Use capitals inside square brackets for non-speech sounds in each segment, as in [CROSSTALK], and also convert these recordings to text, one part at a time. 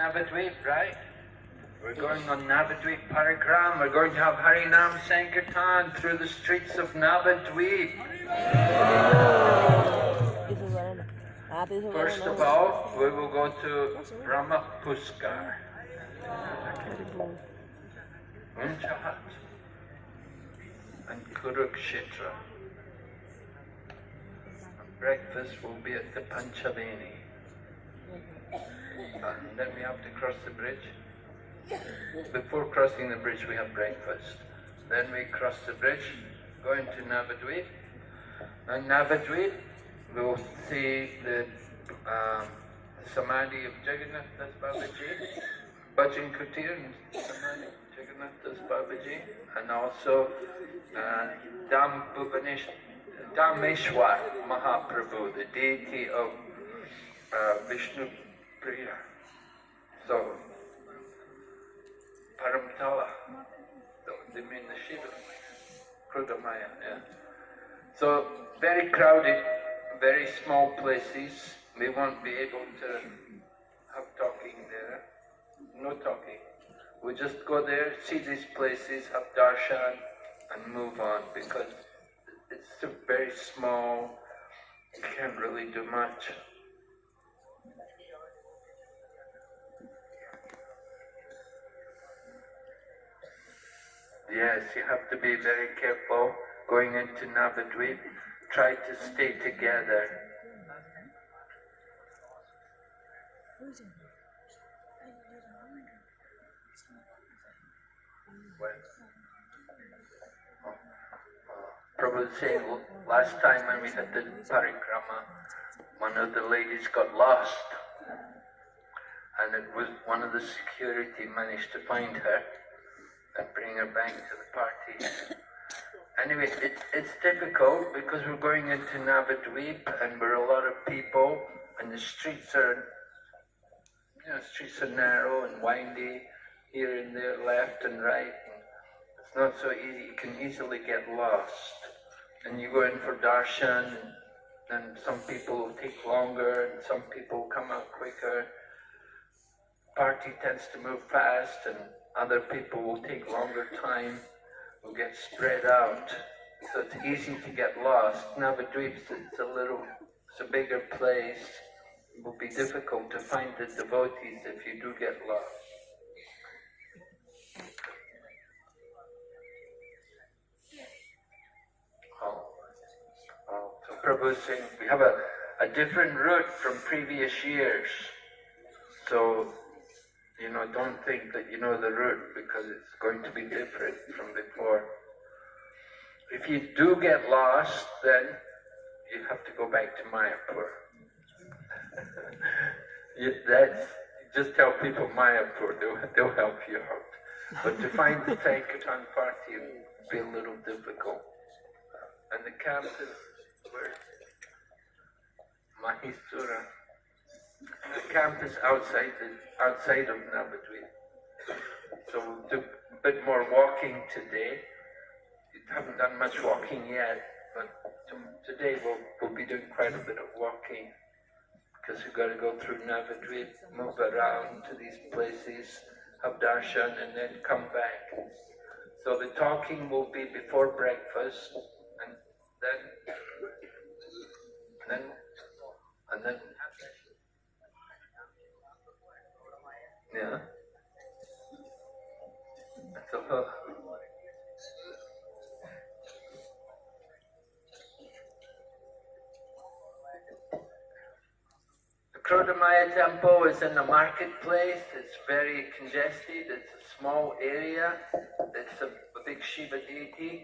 Navadvip, right? We're going on Navadvip Parikram. We're going to have Harinam Sankirtan through the streets of Navadvip. First of all, we will go to Brahmapuskar. Unchahat and Kurukshetra. Breakfast will be at the Panchaveni. And then we have to cross the bridge. Before crossing the bridge, we have breakfast. Then we cross the bridge, go into Navadvip. And Navadvip, we'll see the um, Samadhi of Jagannath Das Babaji, Bhajan Kutir and Samadhi of Jagannath Das Babaji, and also uh, Bhuvanesh, Dhameshwar Mahaprabhu, the deity of uh, Vishnu Priya. So, Paramtala, they mean the Shiva, Krudamaya, yeah. So, very crowded, very small places. We won't be able to have talking there. No talking. We just go there, see these places, have darshan, and move on because it's very small. You can't really do much. Yes, you have to be very careful going into Navadvip. Try to stay together. When? Saying last time when we had the parikrama, one of the ladies got lost. And it was one of the security managed to find her bring her back to the party. Anyway, it, it's difficult because we're going into Navadvip and we're a lot of people and the streets are, you know, streets are narrow and windy here and there, left and right. And it's not so easy. You can easily get lost. And you go in for darshan and, and some people take longer and some people come out quicker. Party tends to move fast and other people will take longer time, will get spread out. So it's easy to get lost. Navadvip's it's a little, it's a bigger place. It will be difficult to find the devotees if you do get lost. So Prabhu saying we have a, a different route from previous years. So you know, don't think that you know the route because it's going to be different from before. If you do get lost, then you have to go back to Mayapur. [LAUGHS] that's, just tell people Mayapur, they'll, they'll help you out. But to find the Sankirtan party will be a little difficult. And the camp is where? Mahisura. The camp is outside the outside of Navadvip. So we'll do a bit more walking today. We haven't done much walking yet, but today we'll, we'll be doing quite a bit of walking because we've got to go through Navadvip, move around to these places, have darshan, and then come back. So the talking will be before breakfast, and then, and then, and then Yeah. Uh, the Krodamaya temple is in the marketplace. It's very congested. It's a small area. It's a, a big Shiva deity.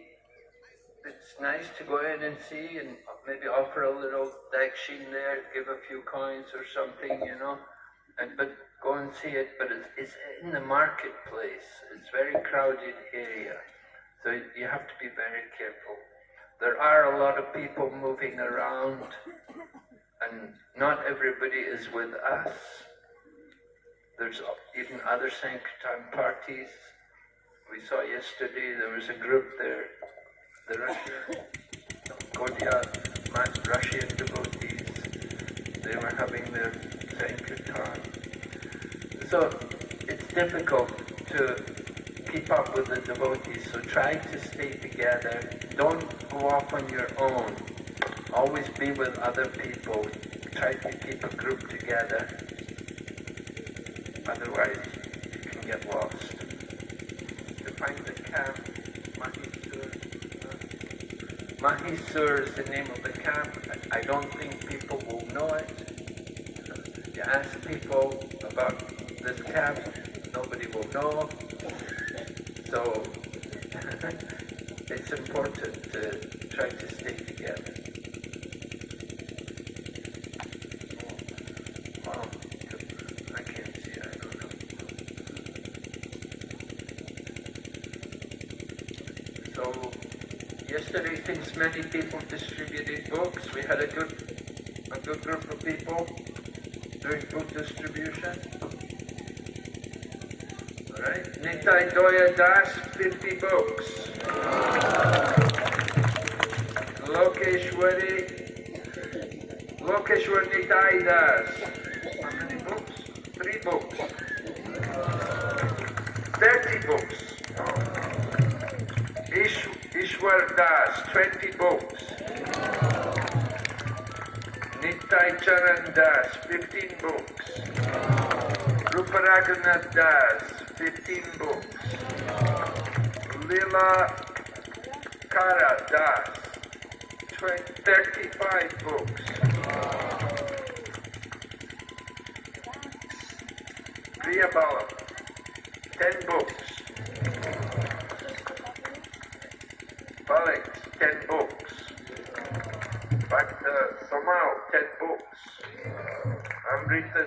It's nice to go in and see and maybe offer a little dakshin there, give a few coins or something, you know. And but go and see it, but it's, it's in the marketplace. It's very crowded area. So you have to be very careful. There are a lot of people moving around and not everybody is with us. There's even other Sankirtan parties. We saw yesterday there was a group there, the Russian, Gaudiya, Russian devotees. They were having their Sankirtan So it's difficult to keep up with the devotees, so try to stay together. Don't go off on your own. Always be with other people. Try to keep a group together. Otherwise, you can get lost. To find the camp, Mahisur. uh, Mahisur is the name of the camp. I I don't think people will know it. Ask people about this camp, nobody will know. So [LAUGHS] it's important to try to stay together. Wow, I can't see, I don't know. So yesterday, since many people distributed books, we had a good, a good group of people doing book distribution. Alright, Nitai Doya Das, 50 books. Lokeshwari, Lokeshwar Nitai Das. How many books? Three books. 30 books. Ish, Ishwar Das, 20 books. Nitai Charan Das, 15 books. Ruparaghunath Das, 15 books. Lila Kara Das, 20, 35 books. Priya Bala, 10 books. Balik, 10 books. But uh, Somal, 10 books. Amrita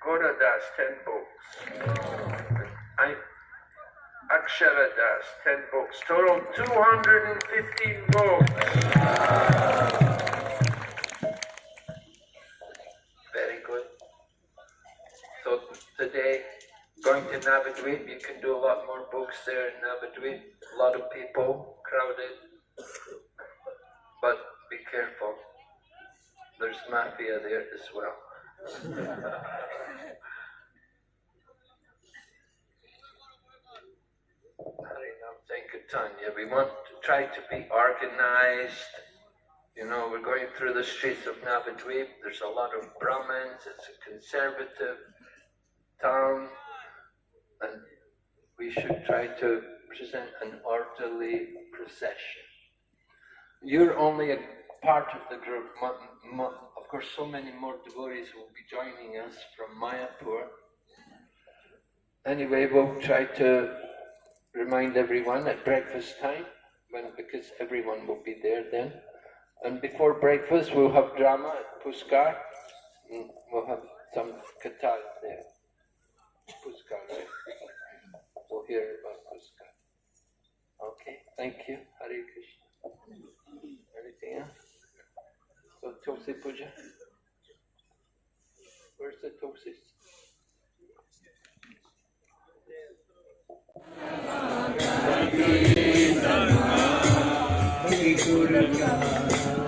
Gora Das, 10 books. I, Akshara Das, 10 books. Total 215 books. Very good. So today, going to Navadvip, you can do a lot more books there in Navadvip. A lot of people, crowded. But be careful. There's mafia there as well. [LAUGHS] Harinam Sankirtanya. We want to try to be organized. You know, we're going through the streets of Navadvip. There's a lot of Brahmins. It's a conservative town. And we should try to present an orderly procession. You're only a part of the group. Of course, so many more devotees will be joining us from Mayapur. Anyway, we'll try to remind everyone at breakfast time, when, because everyone will be there then. And before breakfast, we'll have drama at Puskar. and We'll have some kathas there. Puskar, right? We'll hear about Puskar. Okay, thank you. Hare Krishna. Anything else? So Tulsi Puja? Where's the Thank you.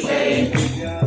shame.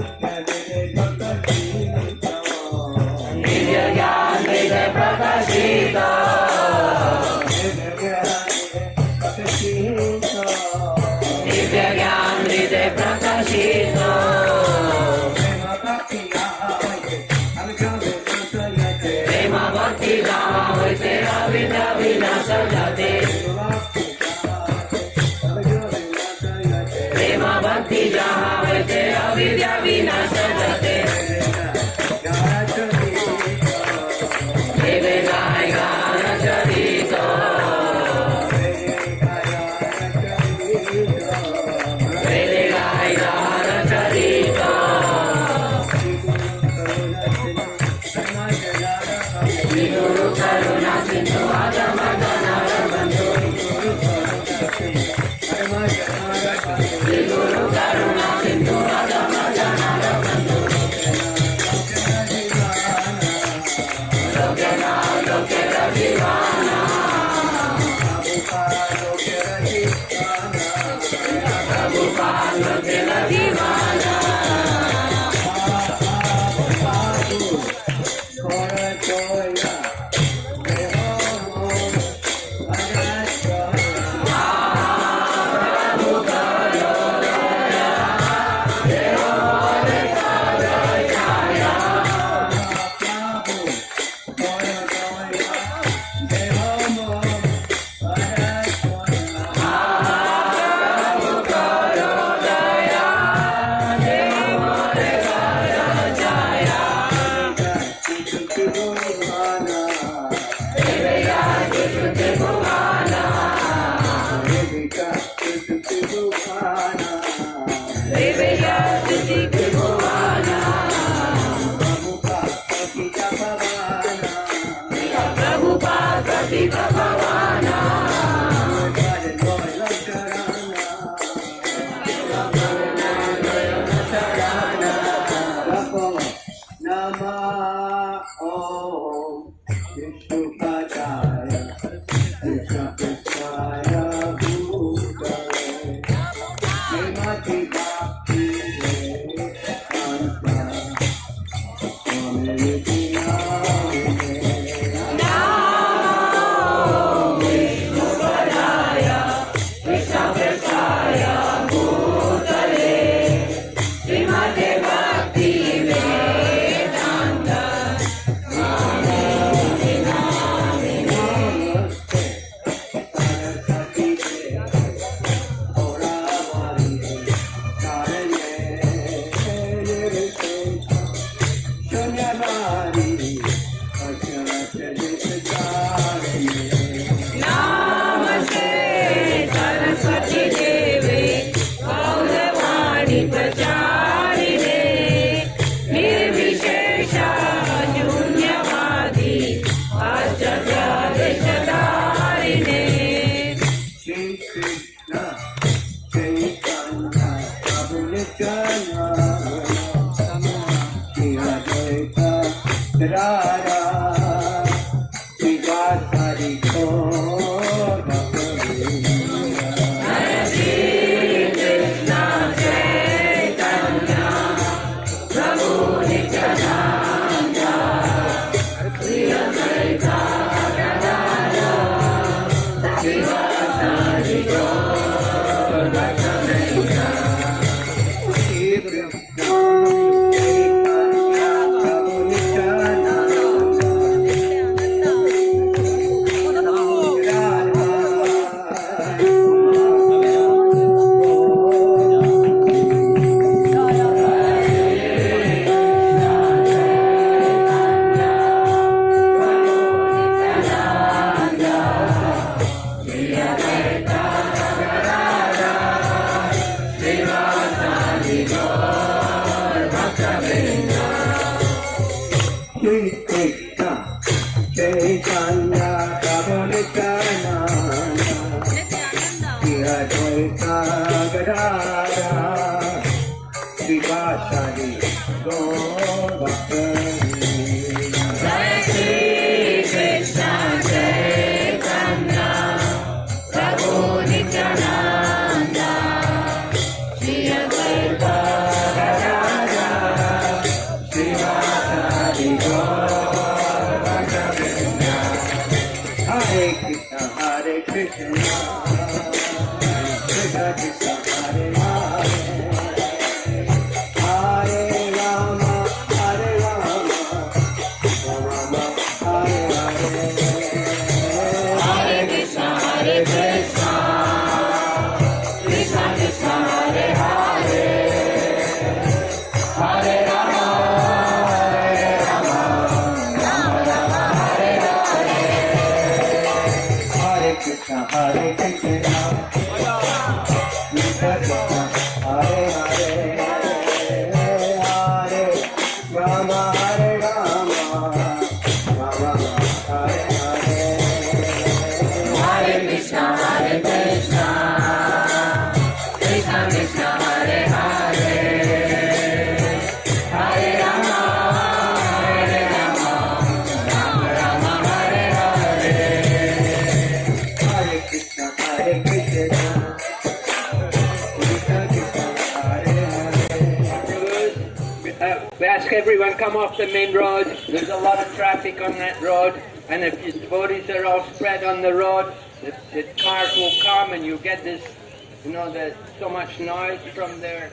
You know, there's so much noise from their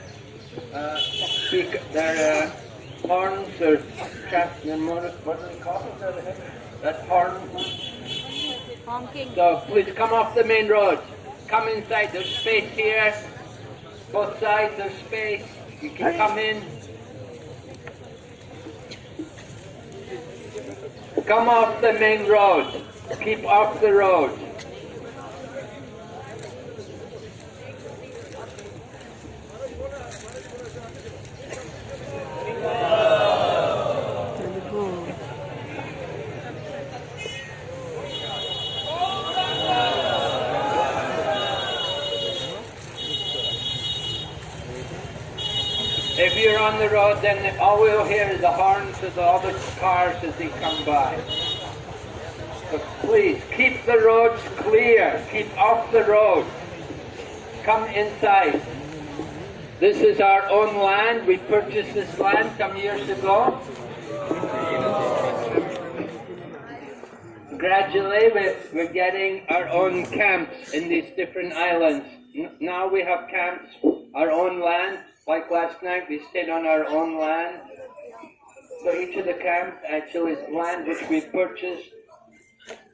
uh, speak, their uh, horns or traffic. Their motor, what do they call it? That horn. Honking. So please come off the main road. Come inside. There's space here. Both sides. There's space. You can come in. Come off the main road. Keep off the road. If you're on the road, then all we'll hear is the horns of the other cars as they come by. So please, keep the roads clear. Keep off the road. Come inside. This is our own land. We purchased this land some years ago. Gradually, we're, we're getting our own camps in these different islands. Now we have camps, our own land. Like last night, we stayed on our own land. So each of the camps actually is land which we purchased.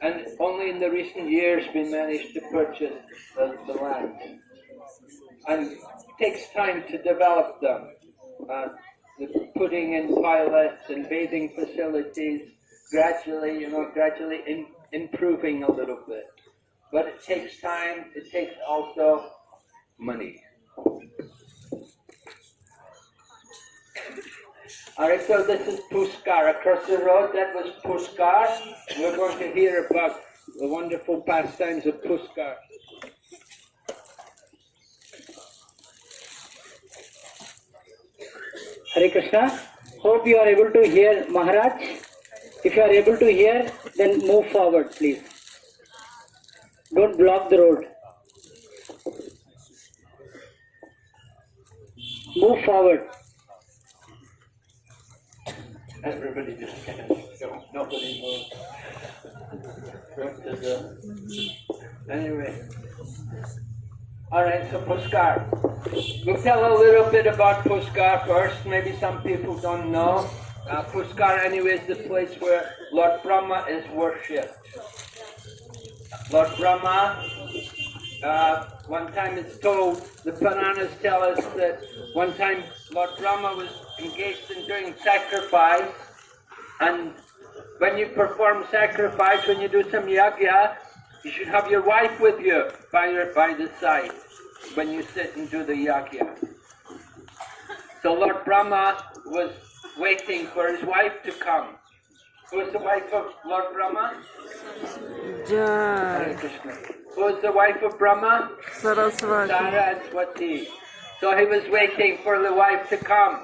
And only in the recent years we managed to purchase the, the land. And takes time to develop them. Uh, the putting in toilets and bathing facilities, gradually, you know, gradually in, improving a little bit. But it takes time, it takes also money. Alright, so this is Puskar. Across the road, that was Puskar. We're going to hear about the wonderful pastimes of Puskar. Hare Krishna. Hope you are able to hear Maharaj. If you are able to hear, then move forward, please. Don't block the road. Move forward. Everybody just go. nobody moves. Right Anyway. Alright, so Puskar. We'll tell a little bit about Puskar first. Maybe some people don't know. Uh, Puskar, anyway, is the place where Lord Brahma is worshipped. Lord Brahma, uh, one time it's told, the Puranas tell us that one time Lord Brahma was engaged in doing sacrifice, and when you perform sacrifice, when you do some yajna, you should have your wife with you by your by the side when you sit and do the yajna. So Lord Brahma was waiting for his wife to come. Who is the wife of Lord Brahma? Jai. Krishna. Who is the wife of Brahma? Saraswati. Saraswati. So he was waiting for the wife to come.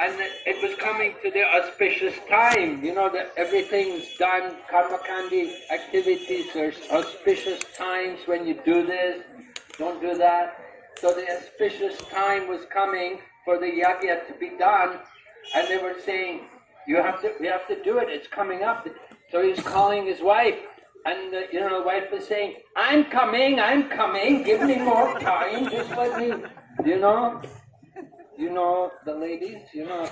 And it was coming to the auspicious time. You know that everything's done, karma kandi activities, there's auspicious times when you do this, don't do that. So the auspicious time was coming for the yagya to be done, and they were saying, "You have to, we have to do it. It's coming up." So he's calling his wife, and the, you know the wife is saying, "I'm coming, I'm coming. Give me more time. Just let me, you know." You know the ladies, you know.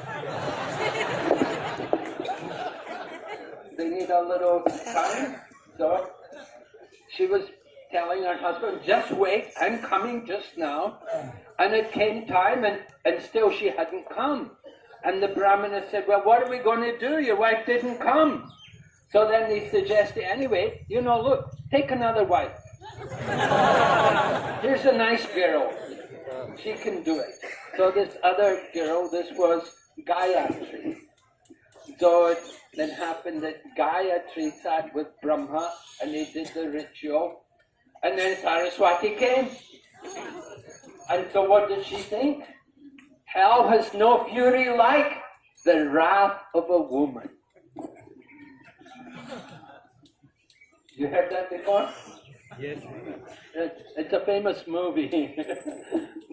they need a little time. So she was telling her husband, just wait, I'm coming just now. And it came time and, and still she hadn't come. And the Brahmana said, well, what are we going to do? Your wife didn't come. So then he suggested, anyway, you know, look, take another wife. [LAUGHS] Here's a nice girl. She can do it. So this other girl, this was Gayatri. So it then happened that Gayatri sat with Brahma and they did the ritual. And then Saraswati came. And so what did she think? Hell has no fury like the wrath of a woman. You heard that before? Yes. It's, it's a famous movie, [LAUGHS]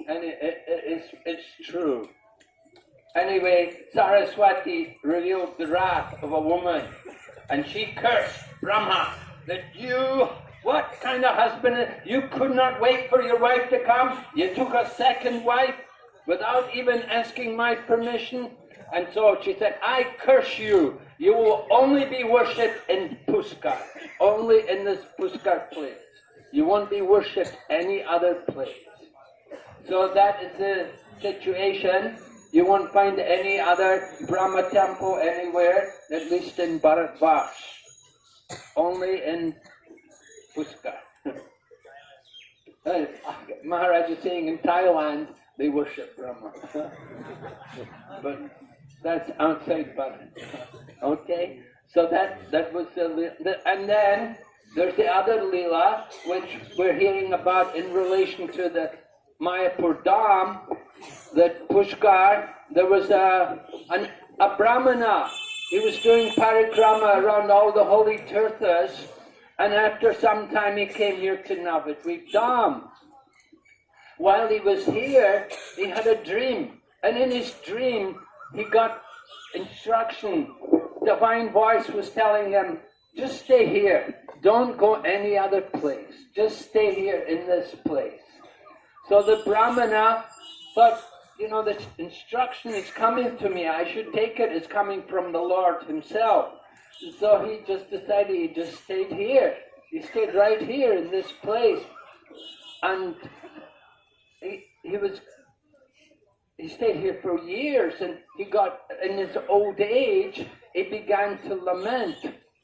and it, it, it's, it's true. Anyway, Saraswati revealed the wrath of a woman, and she cursed Brahma that you, what kind of husband, you could not wait for your wife to come. You took a second wife without even asking my permission. And so she said, I curse you. You will only be worshipped in Puskar, only in this Puskar place. You won't be worshipped any other place. So that is the situation. You won't find any other Brahma temple anywhere, at least in Bharatvarsh. Only in Puskar. Uh, Maharaj is saying in Thailand they worship Brahma. [LAUGHS] but that's outside Bharat. Okay? So that, that was the, the, and then there's the other Leela, which we're hearing about in relation to the Mayapur Dham, that Pushkar, there was a, an, a Brahmana. He was doing parikrama around all the holy tirthas, and after some time he came here to Navadvip Dham. While he was here, he had a dream, and in his dream, he got instruction. Divine voice was telling him, just stay here. Don't go any other place. Just stay here in this place. So the Brahmana thought, you know, this instruction is coming to me. I should take it. It's coming from the Lord himself. So he just decided he just stayed here. He stayed right here in this place. And he, he was he stayed here for years and he got in his old age he began to lament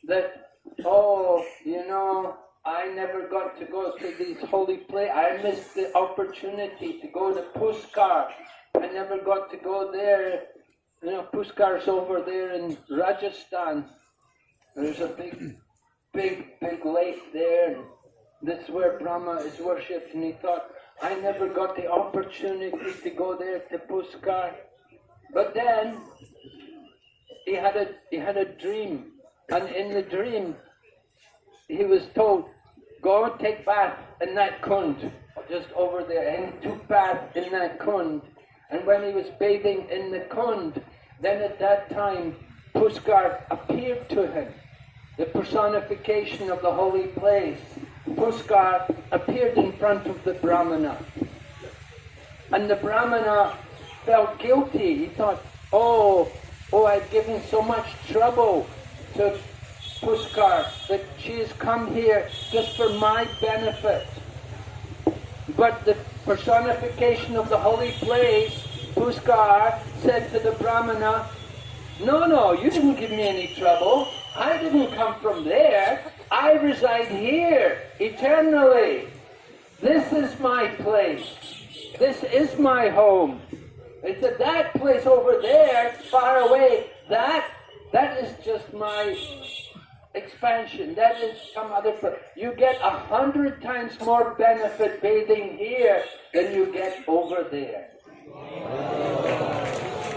that oh you know i never got to go to these holy places i missed the opportunity to go to puskar i never got to go there you know puskar's over there in rajasthan there's a big big big lake there that's where brahma is worshipped and he thought I never got the opportunity to go there to Puskar. But then he had a he had a dream, and in the dream he was told, "Go take bath in that kund, just over there." And he took bath in that kund, and when he was bathing in the kund, then at that time Puskar appeared to him, the personification of the holy place. Puskar appeared in front of the Brahmana. And the Brahmana felt guilty. He thought, oh, oh, I've given so much trouble to Puskar that she has come here just for my benefit. But the personification of the holy place, Puskar, said to the Brahmana, no, no, you didn't give me any trouble. I didn't come from there. I reside here eternally. This is my place. This is my home. They said that place over there, far away, that that is just my expansion. That is some other place. You get a hundred times more benefit bathing here than you get over there.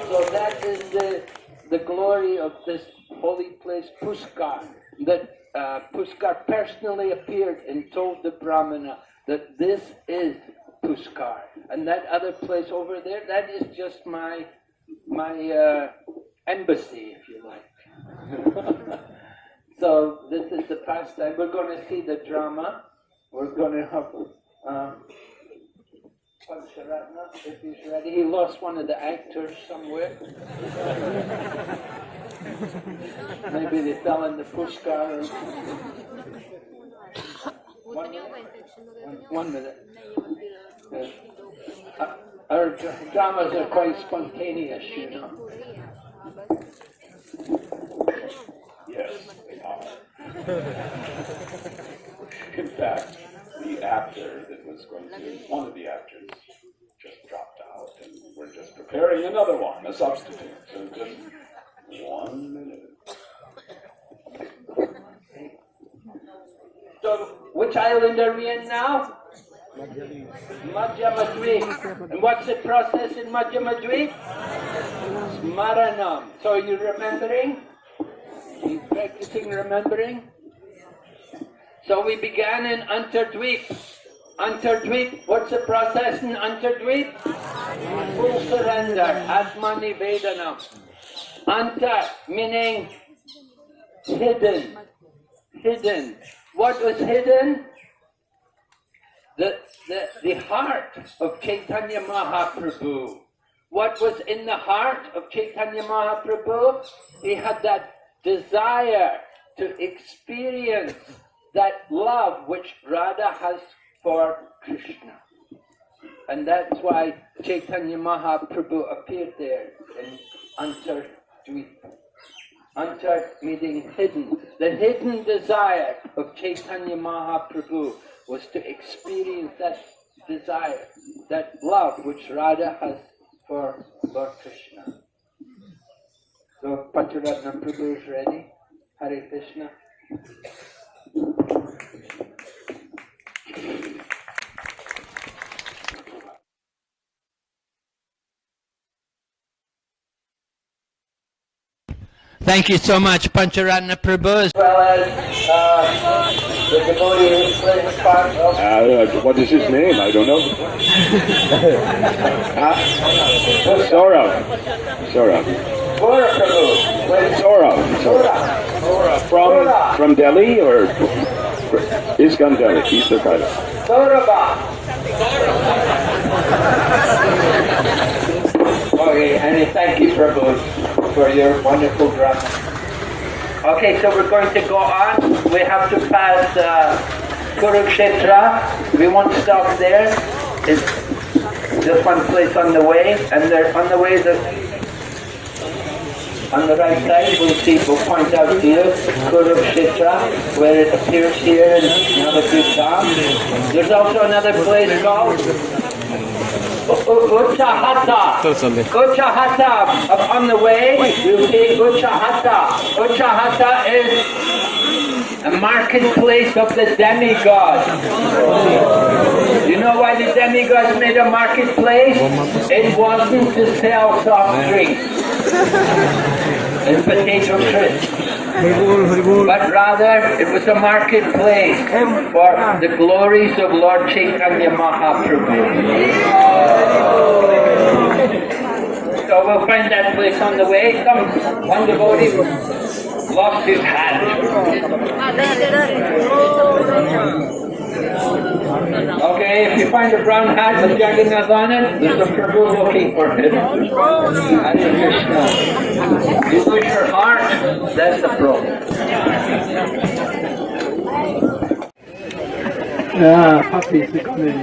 So that is the the glory of this holy place, Puskar, that uh, Puskar personally appeared and told the Brahmana that this is Pushkar. And that other place over there, that is just my my uh, embassy, if you like. [LAUGHS] so this is the pastime. We're going to see the drama. We're going to have um, Pancharatna, if he's ready. He lost one of the actors somewhere. Maybe they fell in the Pushkar. Or... One minute. One minute. Uh, Our dramas are quite spontaneous, you know. Yes, they are. In fact, the actor that was going to, one of the actors just dropped out, and we're just preparing another one, a substitute. So just one minute. So, which island are we in now? Madhyamadweep. And what's the process in Madhyamadweep? Smaranam. So you're you remembering? You're practicing remembering? So we began in Antardweep. Antardweep, what's the process in Antardweep? Full surrender, Atma Nivedanam. Anta meaning hidden. Hidden. What was hidden? The, the, the heart of Chaitanya Mahaprabhu. What was in the heart of Chaitanya Mahaprabhu? He had that desire to experience that love which Radha has for Krishna. And that's why Chaitanya Mahaprabhu appeared there in Antardweep. Antar meaning hidden. The hidden desire of Chaitanya Mahaprabhu was to experience that desire, that love which Radha has for Lord Krishna. So Pancharatna Prabhu is ready. Hare Krishna. Thank you so much, Pancharatna Prabhu. As well as uh, the devotee who part of Uh, what is his name? I don't know. [LAUGHS] huh? Saurav. Saurav. Gora. From, from Delhi or ISKCON Delhi? East of Kailash. Saurabha. Okay, and thank you, Prabhu, for your wonderful drama. Okay, so we're going to go on. We have to pass uh, Kurukshetra. We won't stop there. It's just one place on the way, and there on the way the on the right side we'll see we'll point out to you Kurukshetra, where it appears here in Navadvip There's also another place called Uchahata. Uchahata. Up on the way, you see Uchahata. Uchahata is a marketplace of the demigod. You know why the demigods made a marketplace? It wasn't to sell soft drinks and potato crisps. But rather, it was a marketplace for ah. the glories of Lord Chaitanya Mahaprabhu. So we'll find that place on the way. Come, one devotee lost his hat. Okay, if you find a brown hat with Jagannath on it, there's a Prabhu looking for it. Hare Krishna. You lose your heart, that's the problem. Coming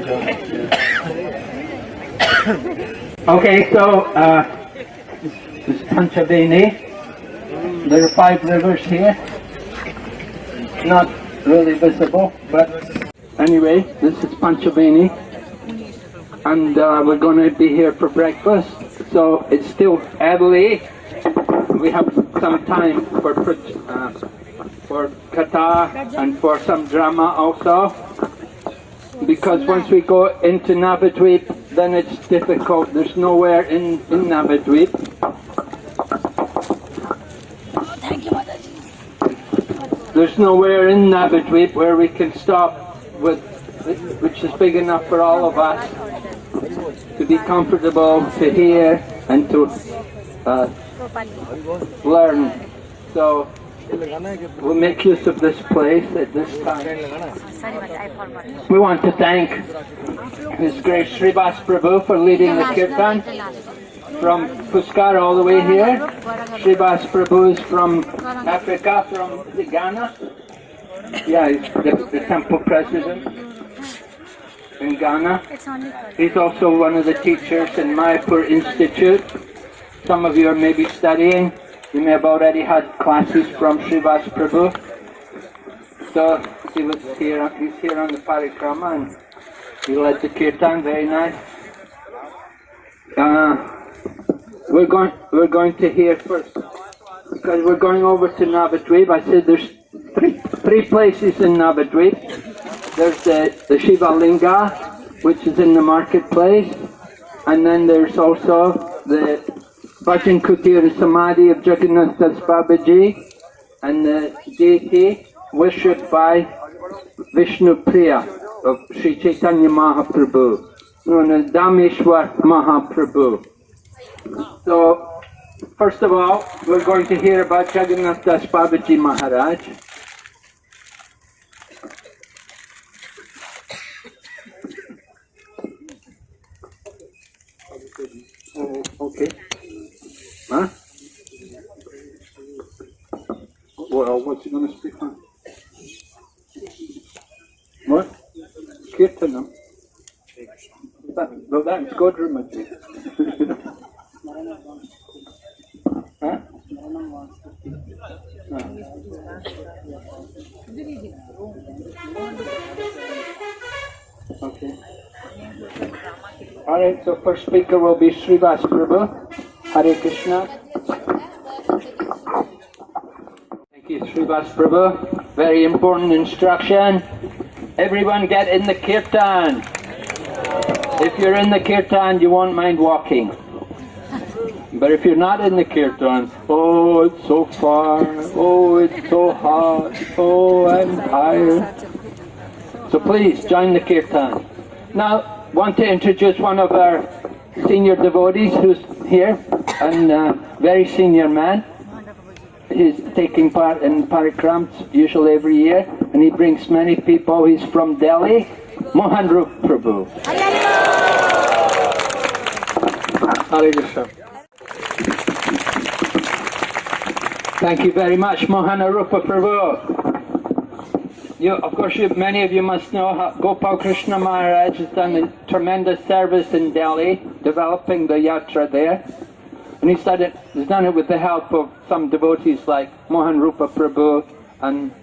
[COUGHS] Okay, so uh, this is Panchaveni. There are five rivers here. Not really visible, but anyway, this is Panchaveni. And uh, we're going to be here for breakfast. So it's still early. We have some time for uh, for katha and for some drama also. Because once we go into Navadweep, then it's difficult. There's nowhere in, in Navadweep. There's nowhere in Navadweep where we can stop with, which is big enough for all of us. To be comfortable to hear and to uh, learn. So we'll make use of this place at this time. We want to thank His Grace Srivas Prabhu for leading the kirtan from Puskar all the way here. Srivas Prabhu is from Africa, from Ghana. Yeah, he's the, the temple president in Ghana. It's only for He's also one of the teachers in Mayapur Institute. Some of you are maybe studying. You may have already had classes from Srivas Prabhu. So he was here. He's here on the parikrama and he led the kirtan. Very nice. Uh, we're going. We're going to hear first because we're going over to Navadvip. I said there's three three places in Navadvip. There's the, the Shiva Linga, which is in the marketplace, and then there's also the Bhajan Kutir Samadhi of Jagannath Das Babaji, and the deity worshipped by Vishnu Priya of Sri Chaitanya Mahaprabhu, known as Dhameshwar Mahaprabhu. So, first of all, we're going to hear about Jagannath Das Babaji Maharaj. Oh, okay. Huh? Well, what's he going to speak on? What? Kirtanam. That, well, that's Godramaji. [LAUGHS] huh? No. Okay. Alright, so first speaker will be Srivas Prabhu. Hare Krishna. Thank you, Srivas Prabhu. Very important instruction. Everyone get in the kirtan. If you're in the kirtan, you won't mind walking. But if you're not in the kirtan, oh, it's so far, oh, it's so hot, oh, I'm tired. So please join the kirtan. Now, want to introduce one of our senior devotees who's here, and uh, very senior man. He's taking part in parikrams usually every year, and he brings many people. He's from Delhi, Mohan Rup Prabhu. Hare Krishna. Thank you very much, Mohana Rupa Prabhu. You, of course, you, many of you must know how Gopal Krishna Maharaj has done a tremendous service in Delhi, developing the yatra there. And he started, he's done it with the help of some devotees like Mohan Rupa Prabhu and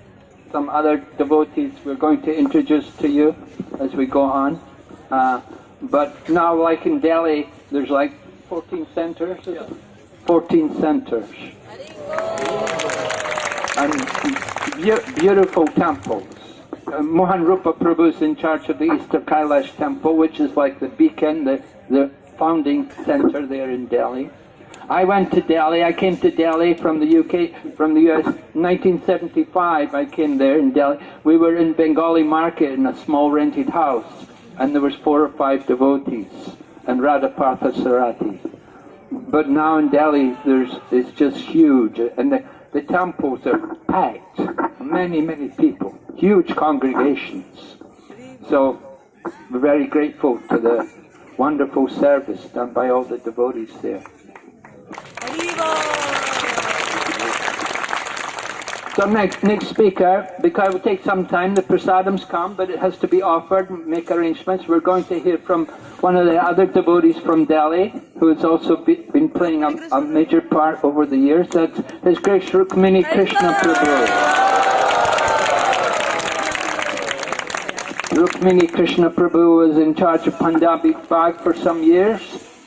some other devotees we're going to introduce to you as we go on. Uh, but now, like in Delhi, there's like 14 centers. it? 14 centers. And beautiful temples. Uh, Mohan Rupa Prabhu is in charge of the East of Kailash temple, which is like the beacon, the, the founding center there in Delhi. I went to Delhi, I came to Delhi from the UK, from the US, 1975 I came there in Delhi. We were in Bengali market in a small rented house, and there was four or five devotees, and Radha Radhapartha Sarati. But now in Delhi, there's it's just huge, and the, the temples are packed. Many, many people, huge congregations. So we're very grateful to the wonderful service done by all the devotees there. So next, next speaker, because it will take some time, the prasadams come, but it has to be offered, make arrangements. We're going to hear from one of the other devotees from Delhi, who has also be, been playing a, a major part over the years. That's His Grace Rukmini Krishna Prabhu. Rukmini Krishna Prabhu was in charge of Punjabi Bagh for some years,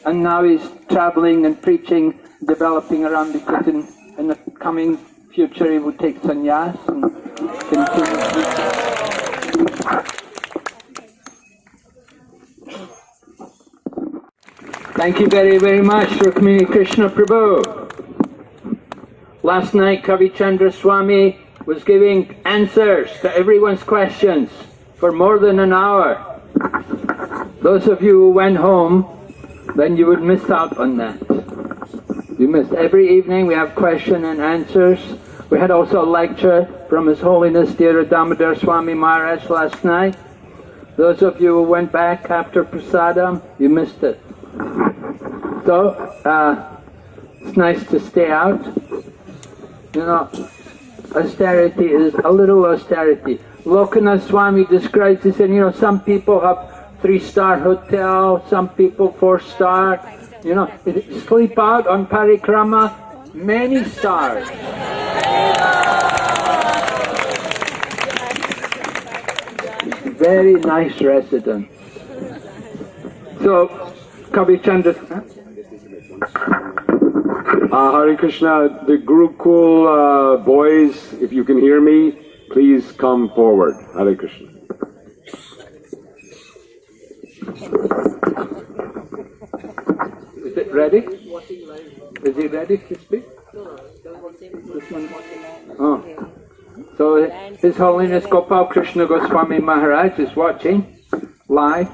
and now he's traveling and preaching, developing around because in, in the coming future he will take sannyas and continue. Thank you very, very much, Rukmini Krishna Prabhu. Last night, Kavi Chandra Swami was giving answers to everyone's questions for more than an hour. Those of you who went home then you would miss out on that. You missed. Every evening we have question and answers. We had also a lecture from His Holiness Dira Damodar Swami Maharaj last night. Those of you who went back after prasadam, you missed it. So, uh, it's nice to stay out. You know, austerity is a little austerity. Lokanath Swami describes, he said, you know, some people have three-star hotel, some people four-star, you know, sleep out on parikrama, many stars. Very nice residence. So, Kavi Chandra, huh? Uh, Hare Krishna, the Gurukul uh, boys, if you can hear me, please come forward. Hare Krishna. Is it ready? Is he ready to speak? This one? Oh. So His Holiness Gopal Krishna Goswami Maharaj is watching live.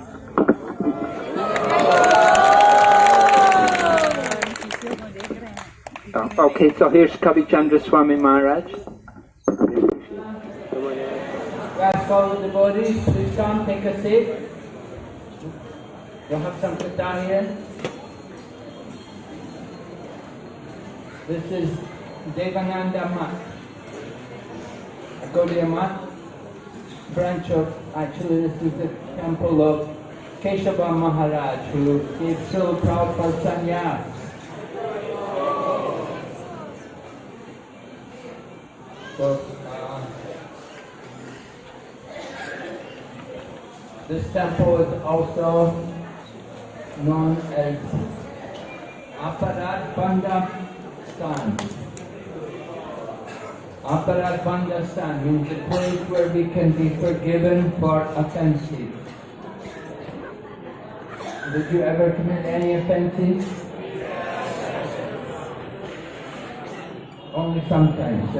Oh, okay, so here's Kavi Chandra Swami Maharaj. Ask all the devotees, please come, take a seat. We'll have some kirtan here. This is Devananda Mat. Gaudiya Mat, branch of, actually this is the temple of Keshava Maharaj who gave Srila Prabhupada sannyas. So, uh, this temple is also known as Aparad Banda Stan. Banda Stan means a place where we can be forgiven for offenses. Did you ever commit any offenses? Only sometimes?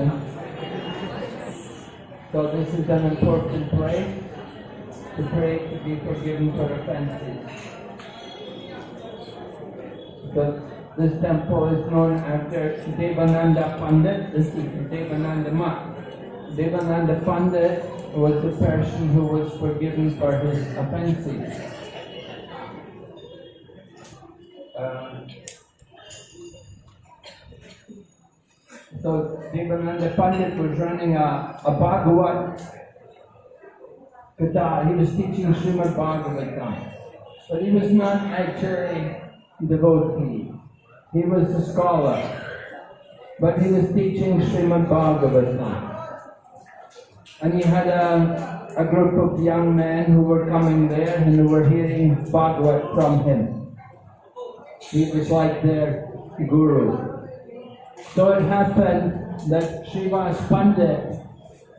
So this is an important place to pray to be forgiven for offenses. But this temple is known after Devananda Pandit. This is Devananda Mat. Devananda Pandit was the person who was forgiven for his offenses. Um, so Devananda Pandit was running a, a Bhagavat Katha. He was teaching Srimad Bhagavatam. But he was not actually devotee. He was a scholar. But he was teaching Srimad Bhagavatam. And he had a, a group of young men who were coming there and who were hearing Bhagavat from him. He was like their guru. So it happened that Srivas Pandit,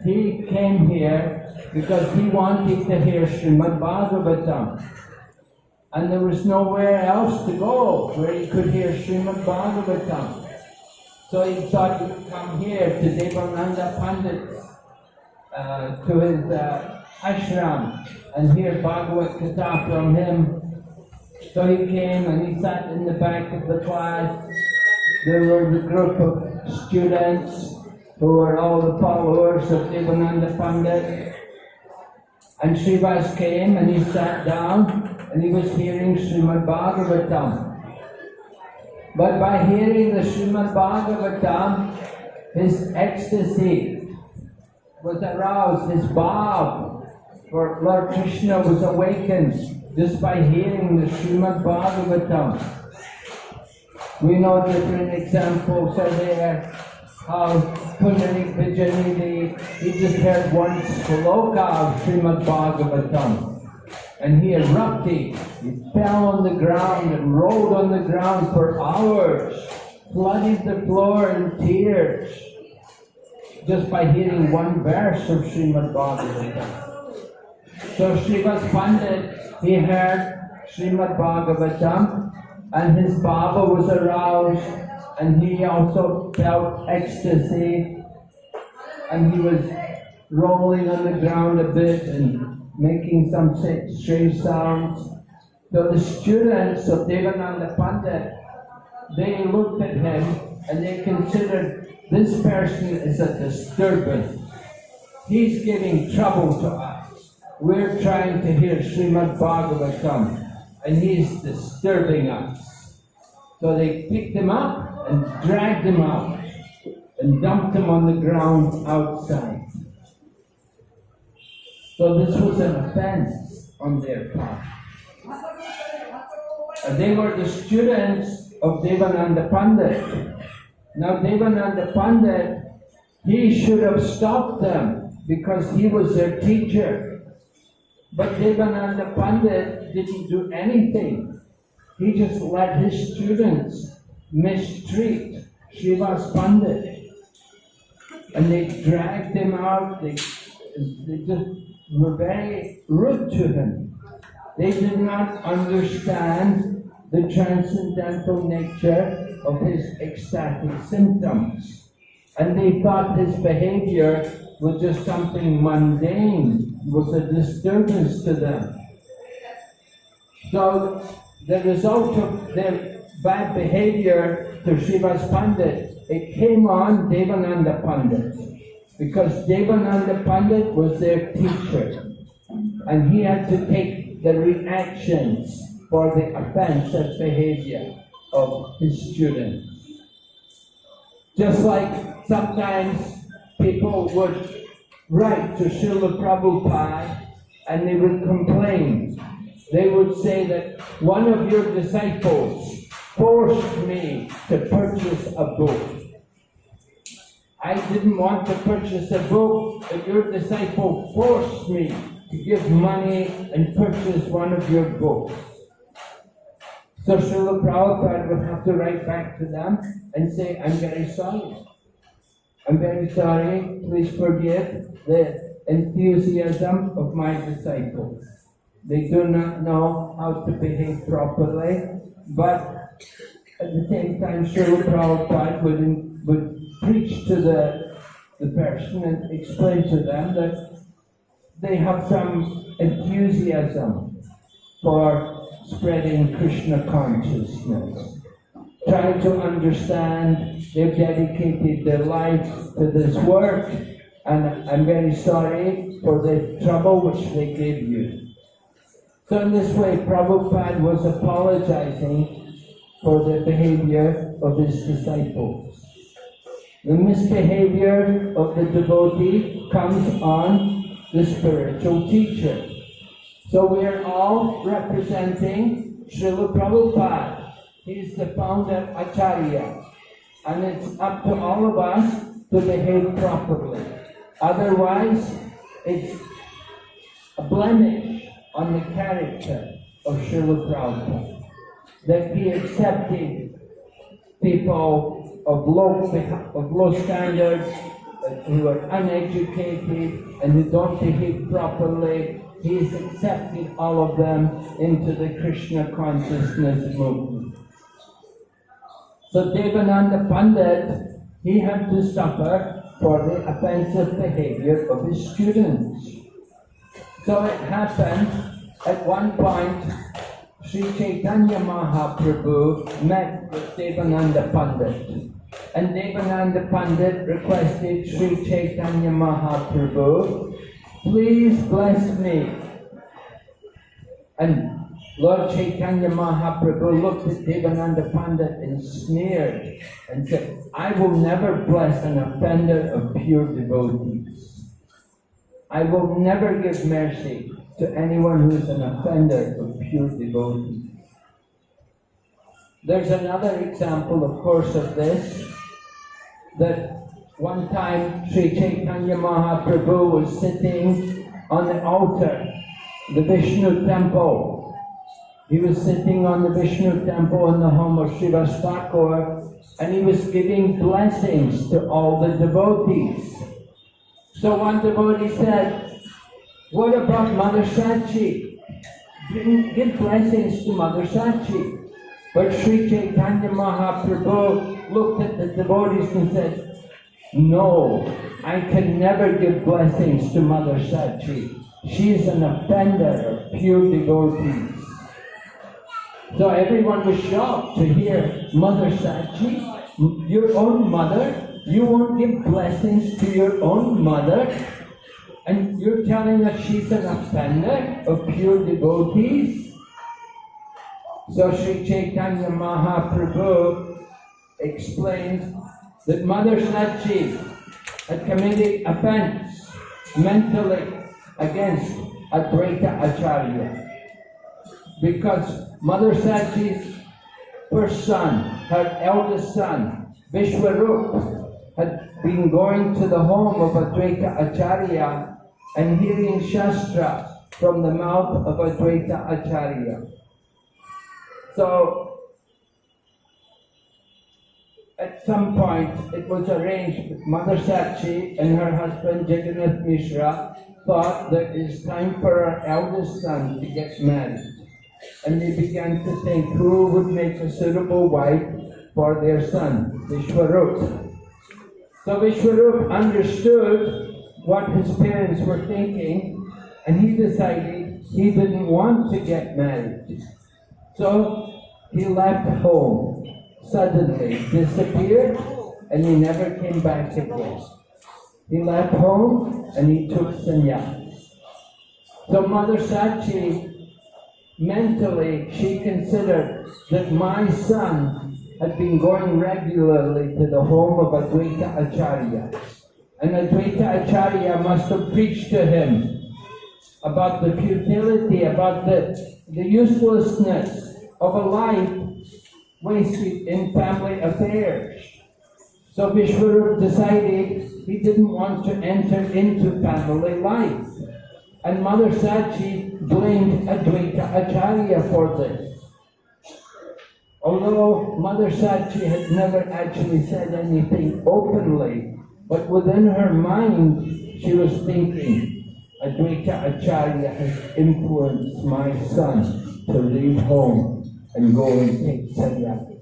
he came here because he wanted to hear Srimad Bhagavatam. And there was nowhere else to go where he could hear Srimad Bhagavatam. So he thought he would come here to Devananda Pandit, uh, to his uh, ashram, and hear Bhagavad Gita from him. So he came and he sat in the back of the class. There was a group of students who were all the followers of Devananda Pandit. And Srivas came and he sat down and he was hearing Srimad Bhagavatam. But by hearing the Srimad Bhagavatam, his ecstasy was aroused, his bhav for Lord Krishna was awakened just by hearing the Srimad Bhagavatam. We know different examples are there how Pundarik Vidyanidhi, he just heard one sloka of Srimad Bhagavatam. And he erupted, he fell on the ground and rolled on the ground for hours, flooded the floor in tears, just by hearing one verse of Srimad Bhagavatam. So Srivas Pandit, he heard Srimad Bhagavatam, and his Baba was aroused, and he also felt ecstasy, and he was rolling on the ground a bit and making some strange sounds. So the students of Devananda Pandit, they looked at him and they considered this person is a disturbance. He's giving trouble to us. We're trying to hear Srimad Bhagavatam and he's disturbing us. So they picked him up and dragged him out and dumped him on the ground outside. So this was an offense on their part. They were the students of Devananda Pandit. Now Devananda Pandit, he should have stopped them because he was their teacher. But Devananda Pandit didn't do anything. He just let his students mistreat Srivas Pandit. And they dragged him out, they, they just were very rude to him. They did not understand the transcendental nature of his ecstatic symptoms. And they thought his behavior was just something mundane, was a disturbance to them. So the result of their bad behavior to Srivas Pandit, it came on Devananda Pandit. Because Devananda Pandit was their teacher. And he had to take the reactions for the offensive behavior of his students. Just like sometimes people would write to Srila Prabhupada and they would complain. They would say that one of your disciples forced me to purchase a book. I didn't want to purchase a book, but your disciple forced me to give money and purchase one of your books. So Srila Prabhupada would have to write back to them and say, I'm very sorry. I'm very sorry, please forgive the enthusiasm of my disciples. They do not know how to behave properly, but at the same time, Srila Prabhupada would, would preach to the, the person and explain to them that they have some enthusiasm for spreading Krishna consciousness. Try to understand, they've dedicated their life to this work, and I'm very sorry for the trouble which they gave you. So in this way, Prabhupada was apologizing for the behavior of his disciples. The misbehavior of the devotee comes on the spiritual teacher. So we are all representing Srila Prabhupada. He's the founder Acharya. And it's up to all of us to behave properly. Otherwise, it's a blemish on the character of Srila Prabhupada. That he accepted people of low, of low standards, who are uneducated and who don't behave properly. He is accepting all of them into the Krishna consciousness movement. So Devananda Pandit, he had to suffer for the offensive behavior of his students. So it happened at one point, Sri Chaitanya Mahaprabhu met with Devananda Pandit. And Devananda Pandit requested Sri Chaitanya Mahaprabhu, please bless me. And Lord Chaitanya Mahaprabhu looked at Devananda Pandit and sneered and said, I will never bless an offender of pure devotees. I will never give mercy to anyone who is an offender of pure devotees. There's another example, of course, of this, that one time Sri Chaitanya Mahaprabhu was sitting on the altar, the Vishnu temple. He was sitting on the Vishnu temple in the home of Srivas Thakur, and he was giving blessings to all the devotees. So one devotee said, what about Mother Sachi? Give give blessings to Mother Sachi. But Sri Chaitanya Mahaprabhu looked at the devotees and said, No, I can never give blessings to Mother Sachi. She is an offender of pure devotees. So everyone was shocked to hear Mother Sachi, your own mother, you won't give blessings to your own mother, and you're telling us she's an offender of pure devotees? So Sri Chaitanya Mahaprabhu explained that Mother Sachi had committed offense mentally against Advaita Acharya. Because Mother Sachi's first son, her eldest son, Vishwarup, had been going to the home of Advaita Acharya and hearing Shastra from the mouth of Advaita Acharya. So, at some point, it was arranged Mother Sachi and her husband Jagannath Mishra thought that it's time for our eldest son to get married. And they began to think who would make a suitable wife for their son, Vishwarup. So Vishwarup understood what his parents were thinking, and he decided he didn't want to get married. So he left home, suddenly disappeared, and he never came back again. He left home and he took sannyas. So Mother Sachi, mentally, she considered that my son had been going regularly to the home of Advaita Acharya. And Advaita Acharya must have preached to him about the futility, about the, the uselessness of a life wasted in family affairs. So Vishwarup decided he didn't want to enter into family life. And Mother Sachi blamed Advaita Acharya for this. Although Mother Sachi had never actually said anything openly, but within her mind she was thinking, Advaita Acharya has influenced my son to leave home and go and take sannyasi.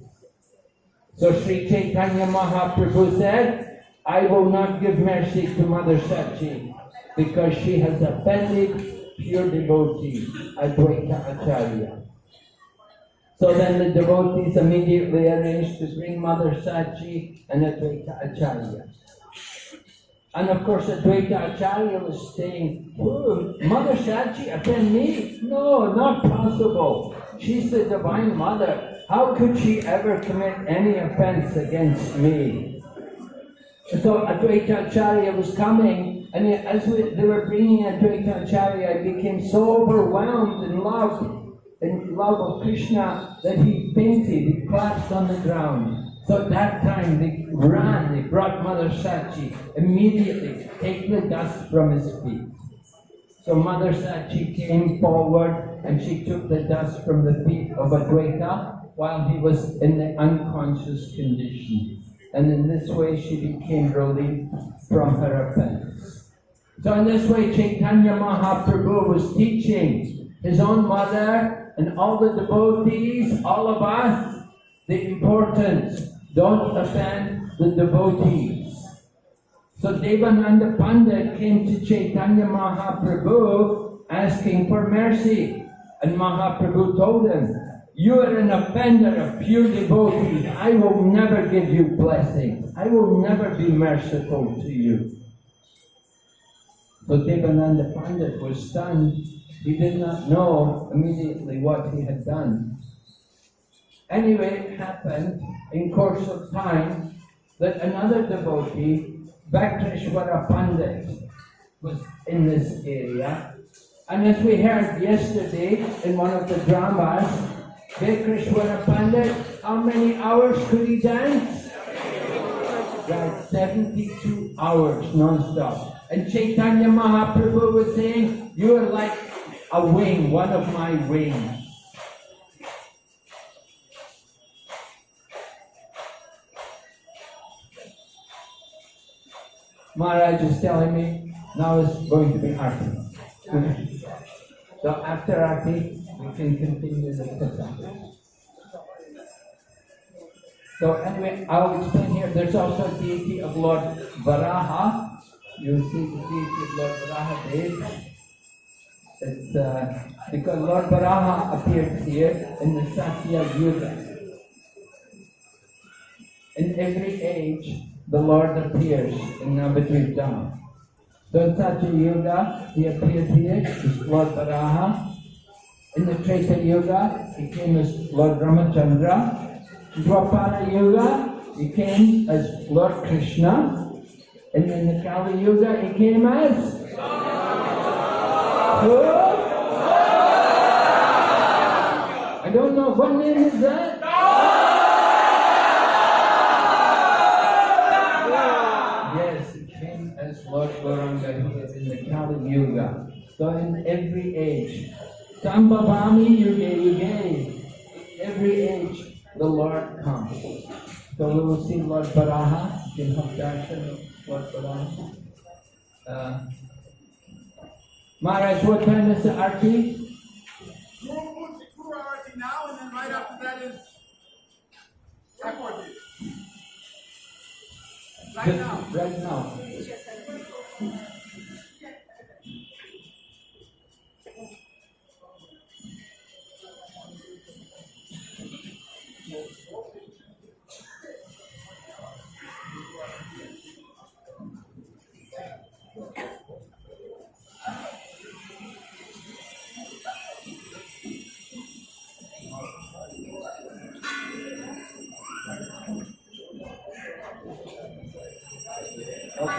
So Sri Chaitanya Mahaprabhu said, I will not give mercy to Mother Sachi because she has offended pure devotee, Advaita Acharya. So then the devotees immediately arranged to bring Mother Sachi and Advaita Acharya. And of course, Advaita Acharya was saying, "Oh, Mother Sachi offend me? No, not possible. She's the Divine Mother. How could she ever commit any offense against me? So Advaita Acharya was coming, and as we, they were bringing Advaita Acharya, he became so overwhelmed in love, in love of Krishna, that he fainted, he collapsed on the ground. So at that time they ran, they brought Mother Sachi immediately, taking the dust from his feet. So Mother Sachi came forward and she took the dust from the feet of Advaita while he was in the unconscious condition. And in this way she became relieved from her offense. So in this way Chaitanya Mahaprabhu was teaching his own mother and all the devotees, all of us, the importance don't offend the devotees. So Devananda Pandit came to Chaitanya Mahaprabhu asking for mercy. And Mahaprabhu told him, You are an offender of pure devotees. I will never give you blessing. I will never be merciful to you. So Devananda Pandit was stunned. He did not know immediately what he had done. Anyway, it happened in course of time that another devotee, Vakreshwara Pandit, was in this area. And as we heard yesterday in one of the dramas, Vakreshwara Pandit, how many hours could he dance? Right, 72 hours non-stop. And Chaitanya Mahaprabhu was saying, you are like a wing, one of my wings. Maharaj is telling me now it's going to be Arti. So after Arti, we can continue the satsang. So anyway, I'll explain here. There's also a deity of Lord Varaha. You see the deity of Lord Varaha Dev. It's uh, because Lord Varaha appeared here in the Satya Yuga. In every age, the Lord appears in Navadvip Dham. So in Satya Yuga, he appeared here as Lord Varaha. In the Treta Yuga, he came as Lord Ramachandra. In Dwapara Yuga, he came as Lord Krishna. And in the Kali Yuga, he came as who? I don't know what name is that. In the Kali Yuga. So in every age, Sambhavami Yuga Yuga, every age the Lord comes. So we will see Lord Varaha, in darshan Lord Varaha. Uh, Maharaj, what time is the arti? now, and then right after that is. Right now. Right now.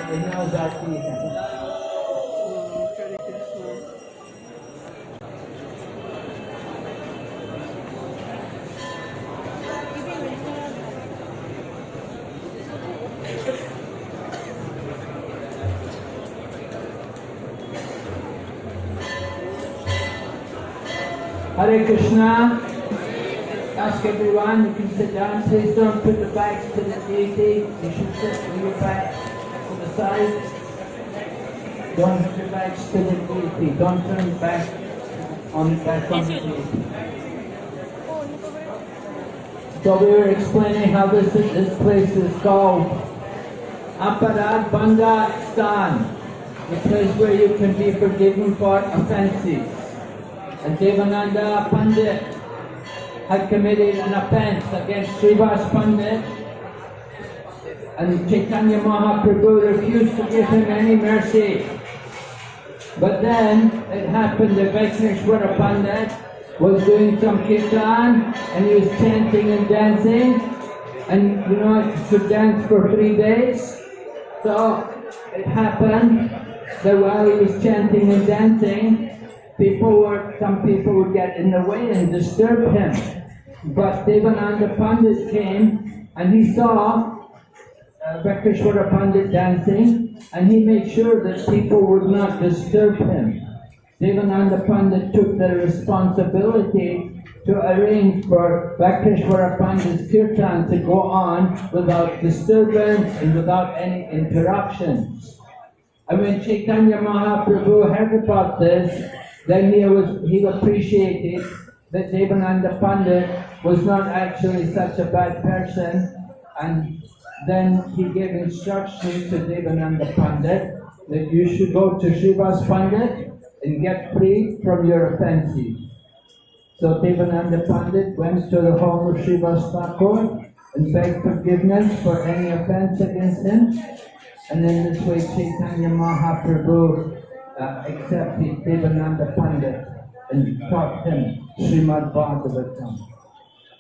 Okay, now is arti. Hare Krishna. Ask everyone, you can sit down. Please don't put the bags to the deity. You should sit with your back side. Don't bags to the deity. Don't turn back on back on the deity. So we were explaining how this is, this place is called Aparad Banga Stan, the place where you can be forgiven for offenses. And Devananda Pandit had committed an offense against Srivas Pandit and Chaitanya Mahaprabhu refused to give him any mercy. But then it happened that Vakreshwara Pandit was doing some kirtan and he was chanting and dancing and you know could dance for three days. So it happened that while he was chanting and dancing, people were, some people would get in the way and disturb him. But Devananda Pandit came and he saw uh, Vakreshwara Pandit dancing and he made sure that people would not disturb him. Devananda Pandit took the responsibility to arrange for Vakreshwara Pandit's kirtan to go on without disturbance and without any interruptions. And when Chaitanya Mahaprabhu heard about this, then he was he appreciated that Devananda Pandit was not actually such a bad person, and then he gave instructions to Devananda Pandit that you should go to Srivas Pandit and get free from your offenses. So Devananda Pandit went to the home of Srivas Thakur and begged forgiveness for any offense against him. And in this way Chaitanya Mahaprabhu uh, accepted Devananda Pandit and taught him Srimad Bhagavatam.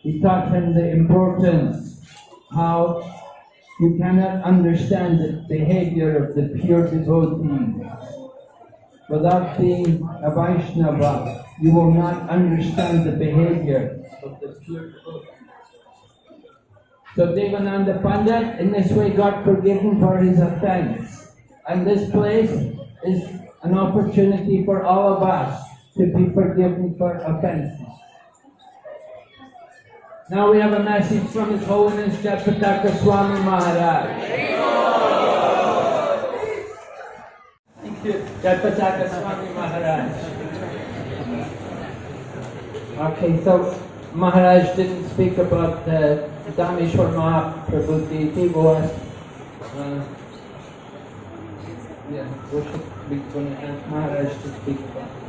He taught him the importance, how you cannot understand the behavior of the pure devotees. Without being a Vaishnava, you will not understand the behavior of the pure devotees. So Devananda Pandit in this way got forgiven for his offense. And this place is an opportunity for all of us to be forgiven for offenses. Now we have a message from His Holiness Jayapataka Swami Maharaj. Thank you, Swami Maharaj. Okay, so Maharaj didn't speak about the Dhameshwar Mahaprabhu deity was uh, yeah, we should be going to ask Maharaj to speak about it.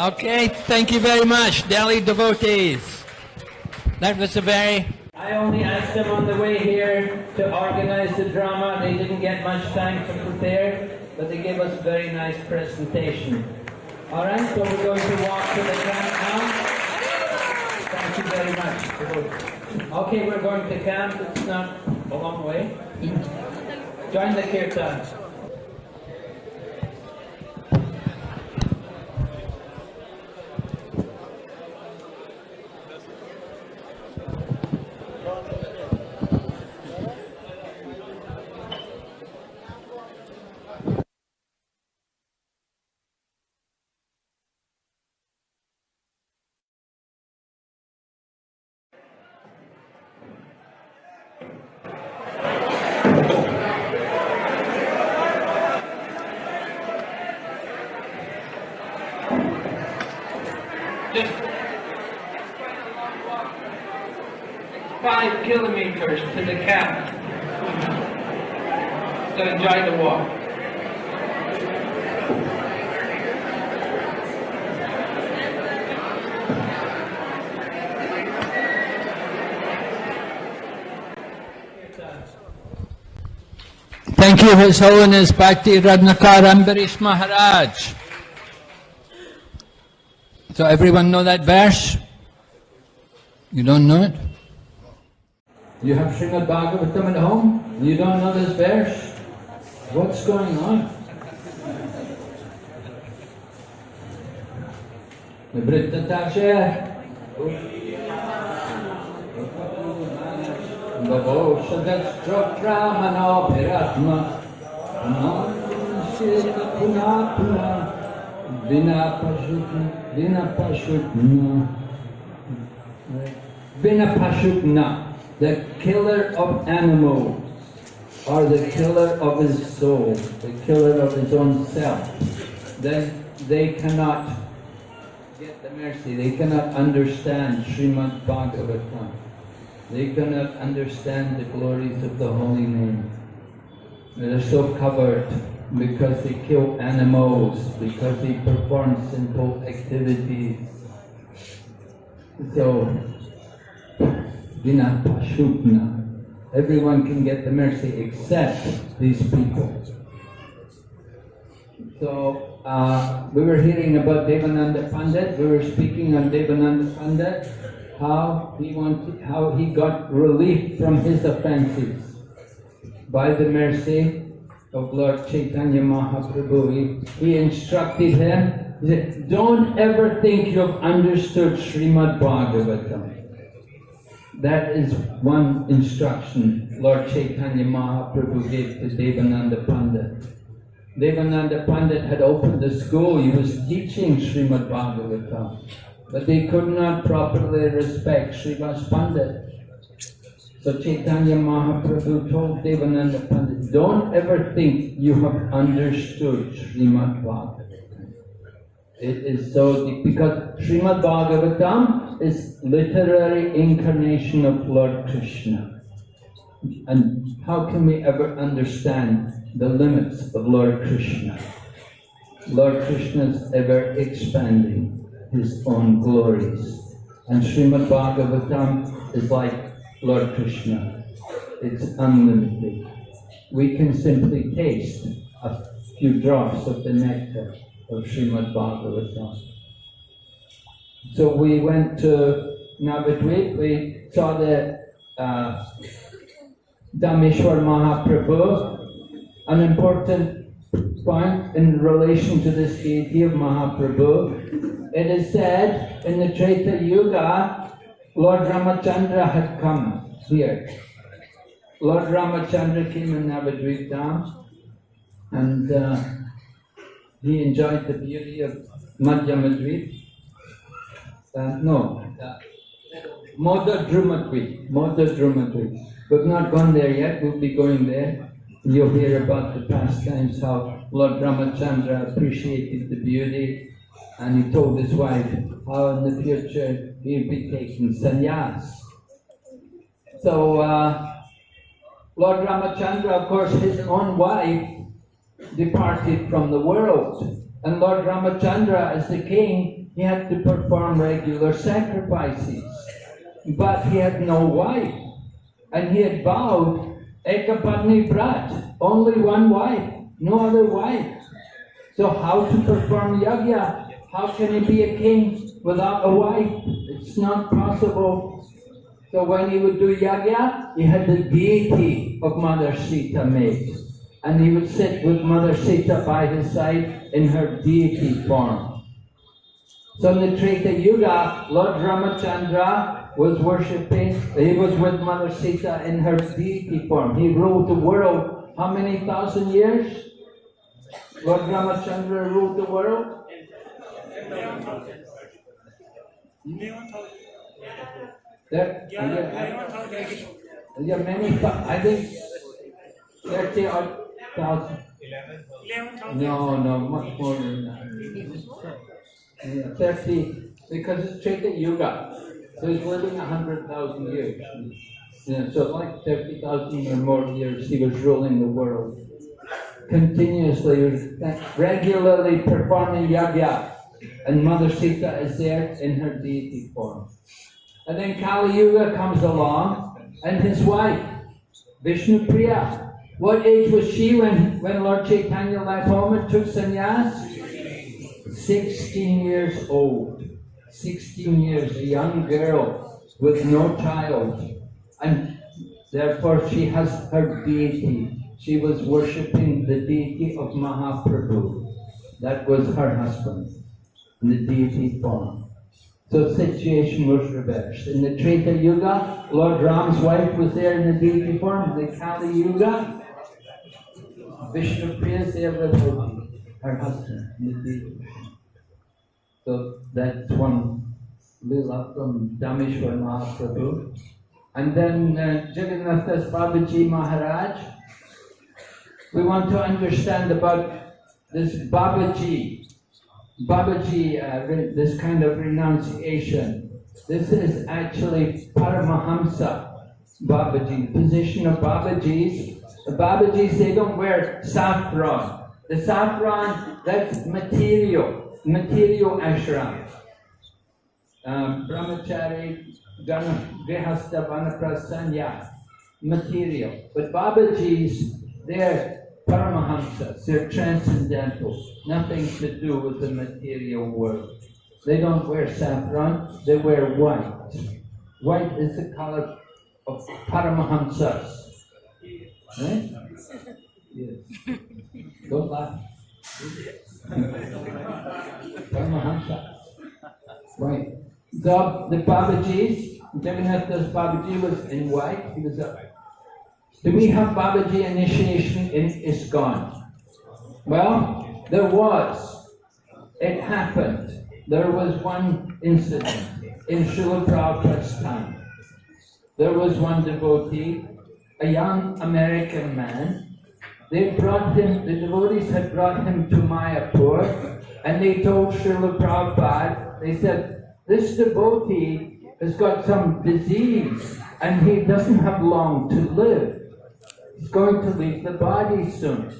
Okay, thank you very much, Delhi devotees. That was a very. I only asked them on the way here to organize the drama. They didn't get much time to prepare, but they gave us a very nice presentation. All right, so we're going to walk to the camp now. Thank you very much. Okay, we're going to camp. It's not a long way. Join the kirtan. Just five kilometers to the camp. So enjoy the walk. Thank you, His Holiness Bhakti Ratnakar Ambarish Maharaj. So everyone know that verse? You don't know it? You have Srimad Bhagavatam at home? You don't know this verse? What's going on? Manopiratma. Manashita punapuna. Vina pashutna. Vina pashutna. Vina pashutna. The killer of animals. Or the killer of his soul. The killer of his own self. Then they cannot get the mercy. They cannot understand Srimad Bhagavatam. They cannot understand the glories of the holy name. They're so covered because they kill animals, because they perform simple activities. So, Vina Pashupna. Everyone can get the mercy except these people. So, uh, we were hearing about Devananda Pandit. We were speaking on Devananda Pandit, how he wanted, how he got relief from his offenses by the mercy of Lord Chaitanya Mahaprabhu. He, instructed him, he said, don't ever think you've understood Srimad Bhagavatam. That is one instruction Lord Chaitanya Mahaprabhu gave to Devananda Pandit. Devananda Pandit had opened a school, he was teaching Srimad Bhagavatam, but they could not properly respect Srivas Pandit. So Chaitanya Mahaprabhu told Devananda Pandit, don't ever think you have understood Srimad Bhagavatam. It is so deep because Srimad Bhagavatam is literary incarnation of Lord Krishna. And how can we ever understand the limits of Lord Krishna? Lord Krishna is ever expanding his own glories. And Srimad Bhagavatam is like Lord Krishna. It's unlimited. We can simply taste a few drops of the nectar of Srimad Bhagavatam. So we went to Navadvip, we saw the uh, Dhameshwar Mahaprabhu, an important point in relation to this deity of Mahaprabhu. It is said in the Treta Yuga, Lord Ramachandra had come here. Lord Ramachandra came in Navadvip Dham and uh, he enjoyed the beauty of Madhyamadvip. Uh, no, uh, Modadrumadvip, Modadrumadvip. We've not gone there yet, we'll be going there. You'll hear about the pastimes, how Lord Ramachandra appreciated the beauty, and he told his wife how in the future he'd be taking sannyas. So, uh, Lord Ramachandra, of course, his own wife departed from the world. And Lord Ramachandra, as the king, he had to perform regular sacrifices. But he had no wife. And he had vowed, Ekapatni Brat, only one wife, no other wife. So how to perform yajna? How can he be a king without a wife? It's not possible. So when he would do yajna, he had the deity of Mother Sita made. And he would sit with Mother Sita by his side in her deity form. So in the Treta Yuga, Lord Ramachandra was worshipping, he was with Mother Sita in her deity form. He ruled the world how many thousand years? Lord Ramachandra ruled the world? There, yeah, yeah, many, I think thirty odd thousand. No, no, much more than that. Yeah, Thirty, because it's Treta Yuga, so he's living a hundred thousand years. Yeah, so like thirty thousand or more years, he was ruling the world. Continuously, regularly performing yajna, and Mother Sita is there in her deity form. And then Kali Yuga comes along, and his wife, Vishnu Priya. What age was she when, when Lord Chaitanya left home and took sannyas? 16 years old. 16 years, a young girl with no child. And therefore she has her deity. She was worshipping the deity of Mahaprabhu. That was her husband, the deity form. So situation was reversed. In the Treta Yuga, Lord Ram's wife was there in the deity form. In the Kali Yuga, Vishnu Priya with her, husband form. So that's one lila from Dhameshwar Mahaprabhu. And then uh, Jagannath Das Babaji Maharaj. We want to understand about this Babaji. Babaji, uh, this kind of renunciation. This is actually Paramahamsa Babaji. The position of Babajis. The Babajis, they don't wear saffron. The saffron, that's material, material ashram. Um, brahmachari, grihastha, vanaprastha, material. But Babajis, they're Paramahamsas, they're transcendental, nothing to do with the material world. They don't wear saffron, they wear white. White is the color of Paramahamsas. Right? [LAUGHS] Yes. Don't laugh. Paramahamsa. Right. The, Babajis, Jagannath Das Babaji was in white, he was a do we have Babaji initiation in ISKCON? Well, there was. It happened. There was one incident in Srila Prabhupada's time. There was one devotee, a young American man. They brought him, the devotees had brought him to Mayapur, and they told Srila Prabhupada, they said, this devotee has got some disease, and he doesn't have long to live. He's going to leave the body soon.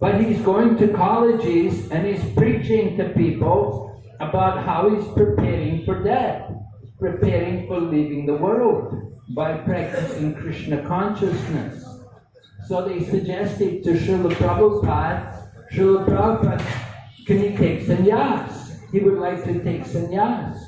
But he's going to colleges and he's preaching to people about how he's preparing for death, preparing for leaving the world by practicing Krishna consciousness. So they suggested to Srila Prabhupada, Srila Prabhupada, can he take sannyas? He would like to take sannyas.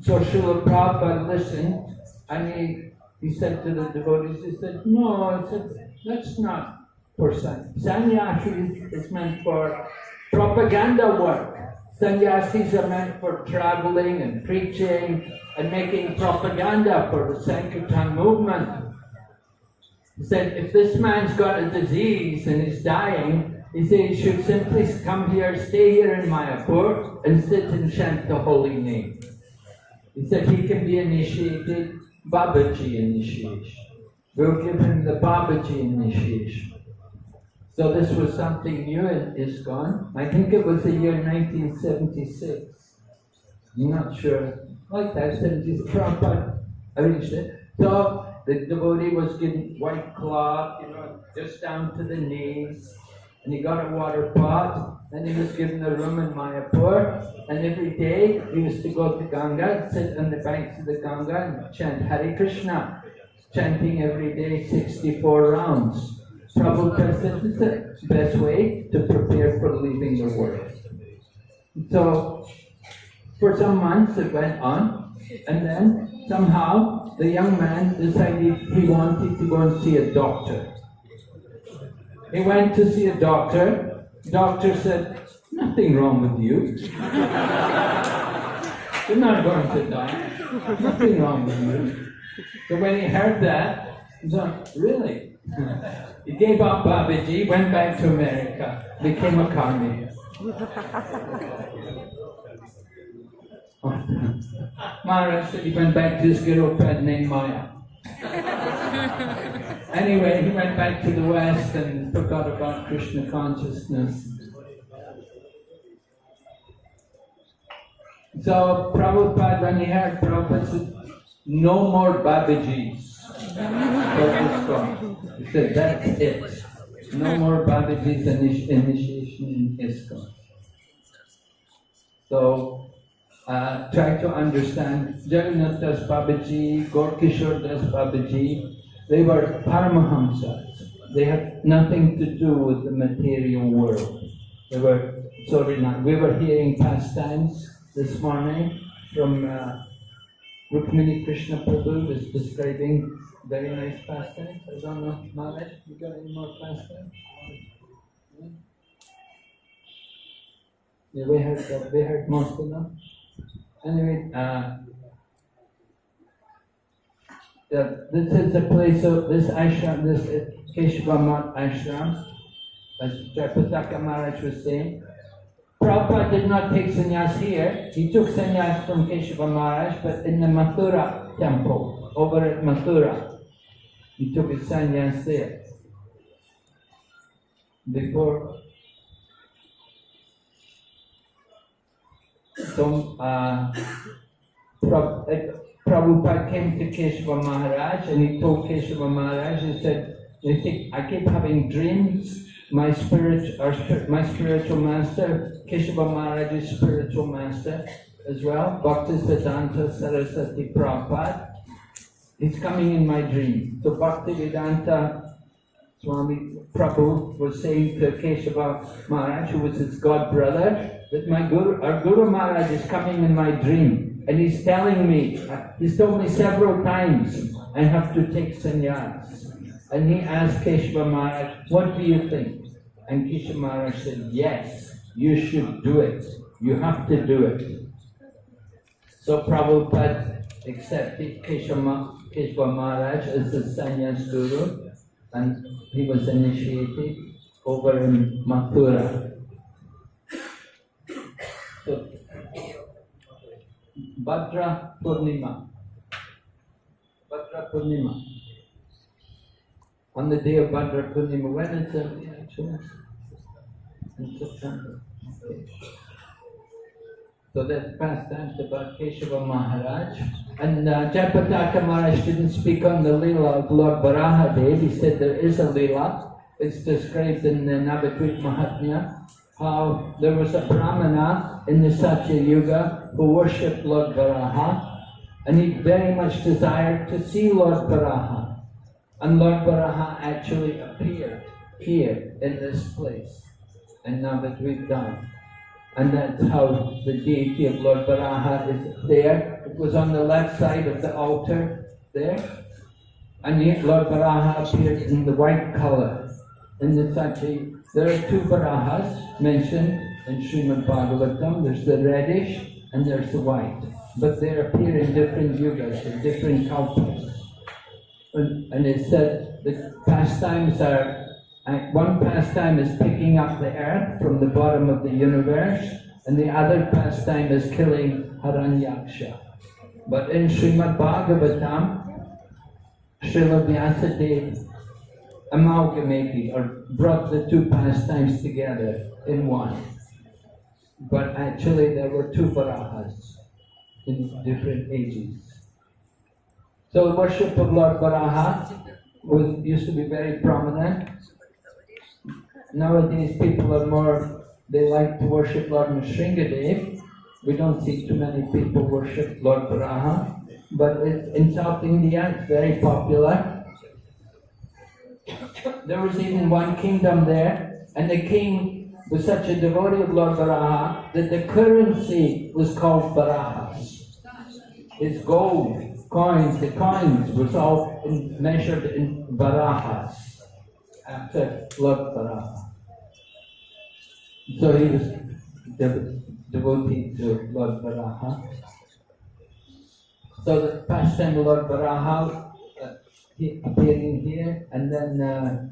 So Srila Prabhupada listened and he he said to the devotees, he said, no, said, that's not for san- sannyasi is meant for propaganda work. Sannyasis are meant for traveling and preaching and making propaganda for the Sankirtan movement. He said, if this man's got a disease and is dying, he said he should simply come here, stay here in Mayapur and sit and chant the holy name. He said he can be initiated Babaji initiation. We'll give him the Babaji initiation. So this was something new in ISKCON. I think it was the year 1976. I'm not sure. Like that, 76. Prabhupada arranged it. So the devotee was given white cloth, you know, just down to the knees. And he got a water pot and he was given a room in Mayapur. And every day he was to go to Ganga, sit on the banks of the Ganga and chant Hare Krishna, chanting every day 64 rounds. Prabhupada said this is the best way to prepare for leaving the world. So for some months it went on, and then somehow the young man decided he wanted to go and see a doctor. He went to see a doctor. Doctor said, Nothing wrong with you. [LAUGHS] You're not going to die. Nothing wrong with you. So when he heard that, he thought, Really? [LAUGHS] He gave up Babaji, went back to America, became a karmi. Maharaj said he went back to his girlfriend named Maya. Anyway, he went back to the West and forgot about Krishna consciousness. So Prabhupada, when he heard Prabhupada said, no more Babajis. He said, that's it. No more Babajis initi- initiation in ISKCON. So uh, try to understand Jagannath Das Babaji, Gorkishore Das Babaji, they were Paramahamsas. They had nothing to do with the material world. They were sorry not. We were hearing pastimes this morning from uh, Rukmini Krishna Prabhu was describing very nice pastimes. I don't know, Maharaj, you got any more pastimes? Yeah? We heard that. We heard most of them. Anyway, uh, the, this is the place of this ashram, this is Keshava ashram, as Jayapataka Maharaj was saying. Prabhupada did not take sannyas here. He took sannyas from Keshava Maharaj, but in the Mathura temple, over at Mathura. He took his sannyas there. Before So, uh, Prabhupada came to Keshava Maharaj and he told Keshava Maharaj, he said, you think, I keep having dreams. My spirit, our, my spiritual master, Keshava Maharaj's spiritual master as well, Bhaktisiddhanta Saraswati Prabhupada, he's coming in my dream. So Bhaktivedanta Swami Prabhu was saying to Keshava Maharaj, who was his god brother, that my Guru, our Guru Maharaj is coming in my dream, and he's telling me, he's told me several times, I have to take sannyas. And he asked Keshava Maharaj, what do you think? And Keshava Maharaj said, yes, you should do it. You have to do it. So Prabhupada accepted Keshava, Keshava Maharaj as the sannyas guru, and he was initiated over in Mathura. So, Bhadra Purnima. Bhadra Purnima. On the day of Bhadra Purnima, when is it actually? In September. Okay. So that's pastimes about Keshava Maharaj. And uh, Jayapataka Maharaj didn't speak on the Leela of Lord Varahadev. He said there is a Leela. It's described in the Navadvip Mahatmya how there was a Brahmana in the Satya Yuga who worshipped Lord Varaha and he very much desired to see Lord Varaha. And Lord Varaha actually appeared here in this place in Dham. And that's how the deity of Lord Varaha is there. It was on the left side of the altar there. And yet Lord Varaha appeared in the white color. In the Satya, there are two Varahas mentioned in Srimad Bhagavatam. There's the reddish and there's the white. But they appear in different yugas, in different cultures. And, and it said the pastimes are uh, one pastime is picking up the earth from the bottom of the universe, and the other pastime is killing Hiranyaksha. But in Srimad Bhagavatam, Srila Vyasadeva amalgamated or brought the two pastimes together in one. But actually, there were two Varahas in different ages. So, worship of Lord Varaha was, used to be very prominent. Nowadays, people are more they like to worship Lord Nrsingadev. We don't see too many people worship Lord Varaha, but it, in South India it's very popular. There was even one kingdom there, and the king was such a devotee of Lord Varaha that the currency was called Varahas. His gold coins, the coins was all in, measured in Varahas after Lord Varaha. So he was dev- devotee to Lord Varaha. So the pastime of Lord Varaha uh, he appearing here, and then uh,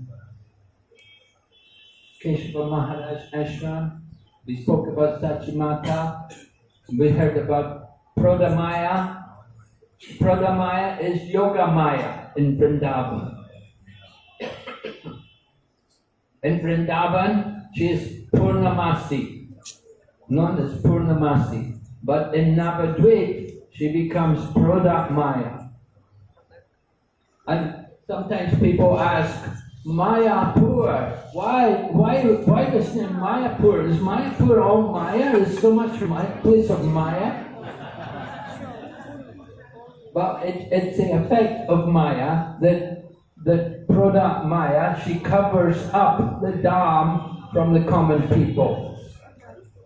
Keshava Maharaj Ashram. We spoke about Sachimata. We heard about Prodamaya. Prodamaya is Yoga Maya in Vrindavan. In Vrindavan, she is Purnamasi, known as Purnamasi. But in Navadvip, she becomes Prodamaya. And sometimes people ask, Mayapur, why, why, why this name Mayapur? Is Mayapur all Maya? Is so much Maya, place of Maya? But it, it's the effect of Maya that that Proda Maya, she covers up the Dham from the common people.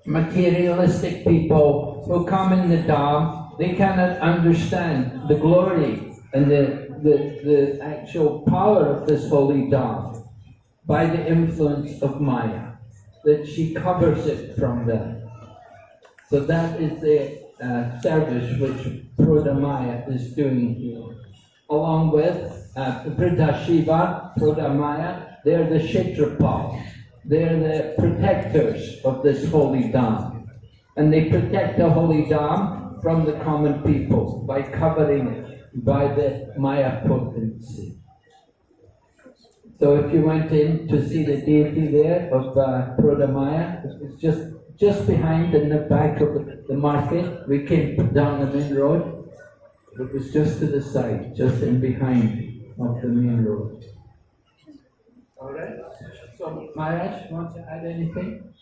Materialistic people who come in the Dham, they cannot understand the glory and the, the, the actual power of this holy Dham by the influence of Maya, that she covers it from them. So that is the uh, service which Prodamaya is doing here. Along with uh, Vriddha Shiva, Prodamaya, they're the Kshetrapal. They're the protectors of this holy Dham. And they protect the holy Dham from the common people by covering it by the Maya potency. So if you went in to see the deity there of uh, Prodamaya, it's just just behind in the back of the, market. We came down the main road. It was just to the side, just in behind of the main road. All right. So Maharaj, want to add anything?